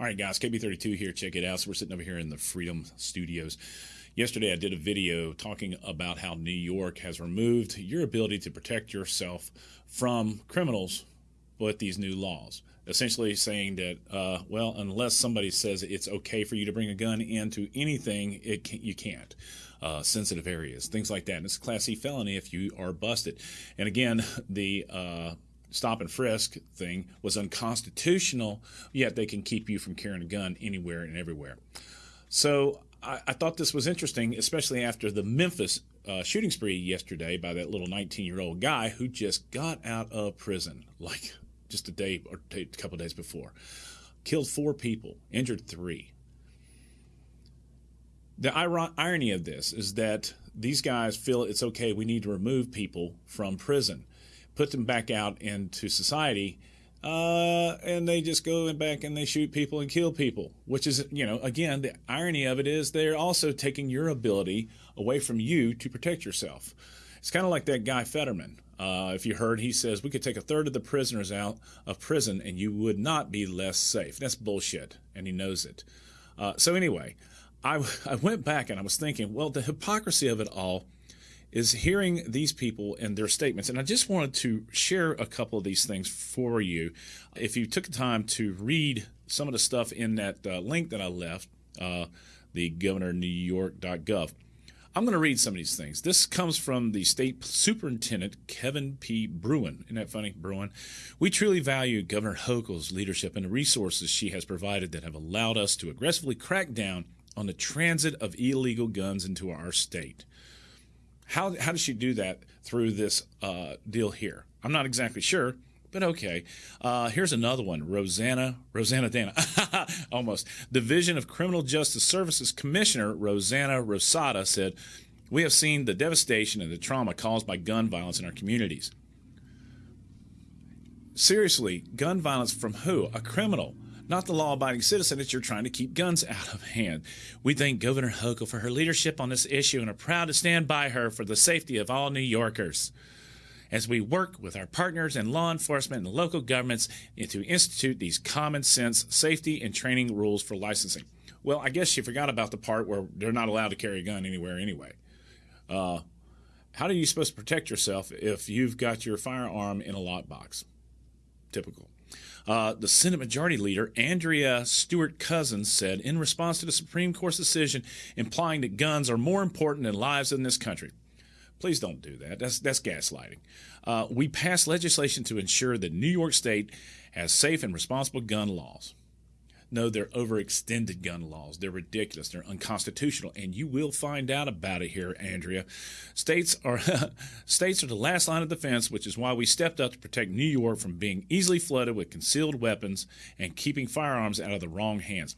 All right, guys, KB32 here. Check it out. So we're sitting over here in the Freedom Studios. Yesterday, I did a video talking about how New York has removed your ability to protect yourself from criminals with these new laws. Essentially, saying that, uh, well, unless somebody says it's okay for you to bring a gun into anything, it can, you can't. Uh, sensitive areas, things like that. And it's a Class C felony if you are busted. And again, the uh, stop and frisk thing was unconstitutional, yet they can keep you from carrying a gun anywhere and everywhere. So I, I thought this was interesting, especially after the Memphis uh, shooting spree yesterday by that little 19 year old guy who just got out of prison like just a day or a couple days before. Killed four people, injured three. The irony of this is that these guys feel it's okay, we need to remove people from prison put them back out into society, uh, and they just go back and they shoot people and kill people. Which is, you know, again, the irony of it is they're also taking your ability away from you to protect yourself. It's kind of like that guy Fetterman. Uh, if you heard, he says we could take a third of the prisoners out of prison and you would not be less safe. That's bullshit, and he knows it. Uh, so anyway, I, I went back and I was thinking, well, the hypocrisy of it all is hearing these people and their statements. And I just wanted to share a couple of these things for you. If you took the time to read some of the stuff in that uh, link that I left, uh, the governornewyork.gov, I'm going to read some of these things. This comes from the state superintendent, Kevin P. Bruen. Isn't that funny, Bruen? We truly value Governor Hochul's leadership and the resources she has provided that have allowed us to aggressively crack down on the transit of illegal guns into our state. How, how does she do that through this uh, deal here? I'm not exactly sure, but okay. Uh, here's another one. Rosanna, Rosanna Dana, almost. Division of Criminal Justice Services Commissioner Rossana Rosado said, We have seen the devastation and the trauma caused by gun violence in our communities. Seriously, gun violence from who? A criminal not the law abiding citizen that you're trying to keep guns out of hand. We thank Governor Hochul for her leadership on this issue and are proud to stand by her for the safety of all New Yorkers. As we work with our partners in law enforcement and local governments to institute these common sense safety and training rules for licensing. Well, I guess you forgot about the part where they're not allowed to carry a gun anywhere anyway. Uh, how are you supposed to protect yourself if you've got your firearm in a lockbox? Typical. Uh, the Senate Majority Leader, Andrea Stewart Cousins, said in response to the Supreme Court's decision implying that guns are more important than lives in this country. Please don't do that. That's, that's gaslighting. Uh, we passed legislation to ensure that New York State has safe and responsible gun laws. No, they're overextended gun laws. They're ridiculous. They're unconstitutional, and you will find out about it here, Andrea. States are states are the last line of defense, which is why we stepped up to protect New York from being easily flooded with concealed weapons and keeping firearms out of the wrong hands.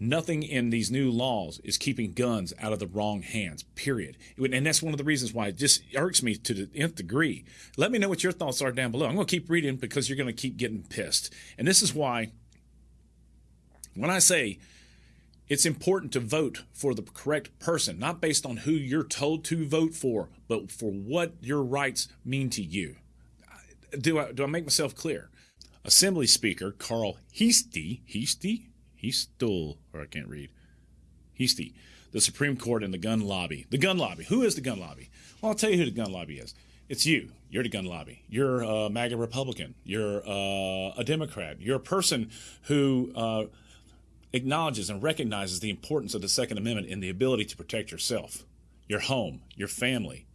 Nothing in these new laws is keeping guns out of the wrong hands, period. And that's one of the reasons why it just irks me to the nth degree. Let me know what your thoughts are down below. I'm going to keep reading because you're going to keep getting pissed. And this is why when I say it's important to vote for the correct person, not based on who you're told to vote for, but for what your rights mean to you. Do I, do I make myself clear? Assembly Speaker Carl Heastie, Heastie? Heastel, or I can't read. Heastie, the Supreme Court and the gun lobby. The gun lobby. Who is the gun lobby? Well, I'll tell you who the gun lobby is. It's you. You're the gun lobby. You're a MAGA Republican. You're uh, a Democrat. You're a person who uh, acknowledges and recognizes the importance of the Second Amendment in the ability to protect yourself, your home, your family.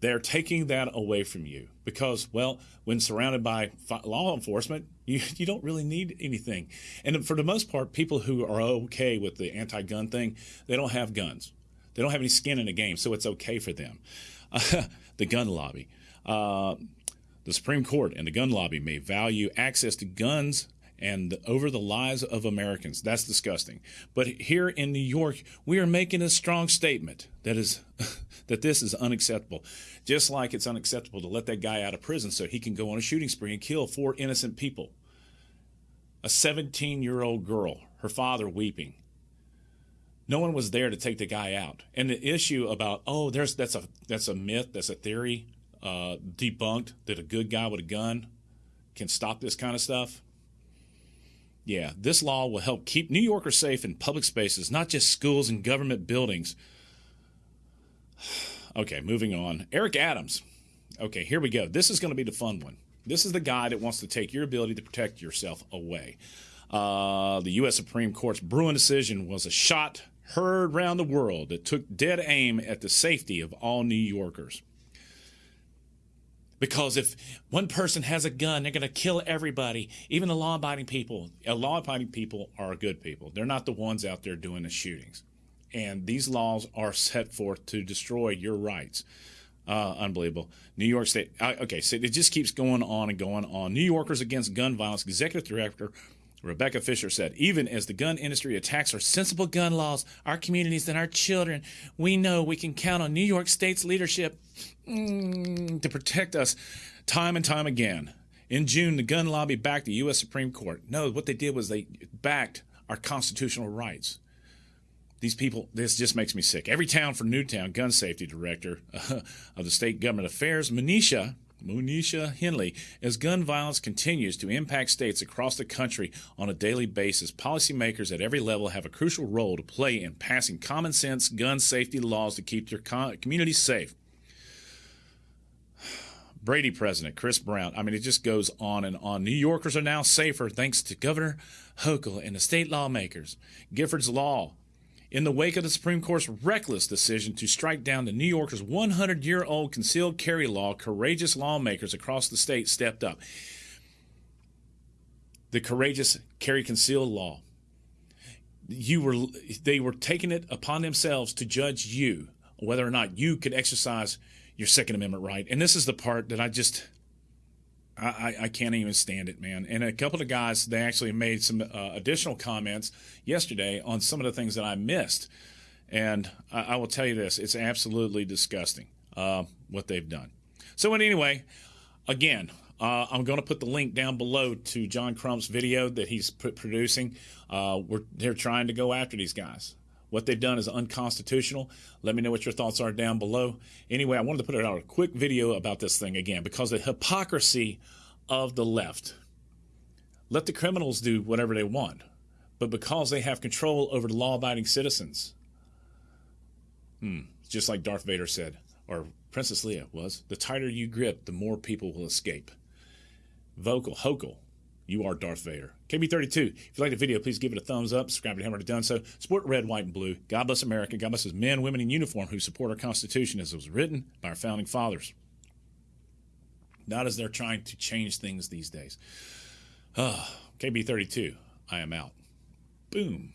They're taking that away from you because, well, when surrounded by law enforcement, you, you don't really need anything. And for the most part, people who are okay with the anti gun thing, they don't have guns. They don't have any skin in the game, so it's okay for them. Uh, the gun lobby. Uh, the Supreme Court and the gun lobby may value access to guns and over the lives of Americans. That's disgusting. But here in New York, we are making a strong statement that is that this is unacceptable. Just like it's unacceptable to let that guy out of prison so he can go on a shooting spree and kill four innocent people. A 17-year-old girl, her father weeping. No one was there to take the guy out. And the issue about oh, there's that's a that's a myth, that's a theory uh, debunked that a good guy with a gun can stop this kind of stuff Yeah, this law will help keep New Yorkers safe in public spaces, not just schools and government buildings. Okay, moving on. Eric Adams. Okay, here we go. This is going to be the fun one. This is the guy that wants to take your ability to protect yourself away. Uh, the U.S. Supreme Court's Bruen decision was a shot heard round the world that took dead aim at the safety of all New Yorkers. Because if one person has a gun, they're going to kill everybody, even the law abiding people. Uh, law abiding people are good people. They're not the ones out there doing the shootings. And these laws are set forth to destroy your rights. Uh, unbelievable. New York State. Uh, okay, so it just keeps going on and going on. New Yorkers Against Gun Violence Executive Director Rebecca Fisher said, even as the gun industry attacks our sensible gun laws, our communities, and our children, we know we can count on New York State's leadership mm, to protect us time and time again. In June, the gun lobby backed the U.S. Supreme Court. No, what they did was they backed our constitutional rights. These people, this just makes me sick. Every town for Newtown, gun safety director of the state government affairs, Manisha Monisha Henley, as gun violence continues to impact states across the country on a daily basis, policymakers at every level have a crucial role to play in passing common sense gun safety laws to keep their communities safe. Brady president, Chris Brown. I mean, it just goes on and on. New Yorkers are now safer thanks to Governor Hochul and the state lawmakers. Giffords Law in the wake of the Supreme Court's reckless decision to strike down the New Yorker's 100 year old concealed carry law, courageous lawmakers across the state stepped up. The courageous carry concealed law. You were, they were taking it upon themselves to judge you whether or not you could exercise your Second Amendment right. And this is the part that I just, I, I can't even stand it, man. And a couple of guys, they actually made some uh, additional comments yesterday on some of the things that I missed. And I, I will tell you this it's absolutely disgusting uh, what they've done. So, anyway, again, uh, I'm going to put the link down below to John Crump's video that he's producing. Uh, we're, they're trying to go after these guys. What they've done is unconstitutional. Let me know what your thoughts are down below. Anyway, I wanted to put out a quick video about this thing again because the hypocrisy of the left. Let the criminals do whatever they want, but because they have control over the law abiding citizens, hmm, just like Darth Vader said, or Princess Leia was, the tighter you grip, the more people will escape. Vocal, Hochul, you are Darth Vader. KB32, if you like the video, please give it a thumbs up. Subscribe to Hammer done so. Support red, white, and blue. God bless America. God bless his men, women in uniform who support our Constitution as it was written by our founding fathers. Not as they're trying to change things these days. Uh, KB32, I am out. Boom.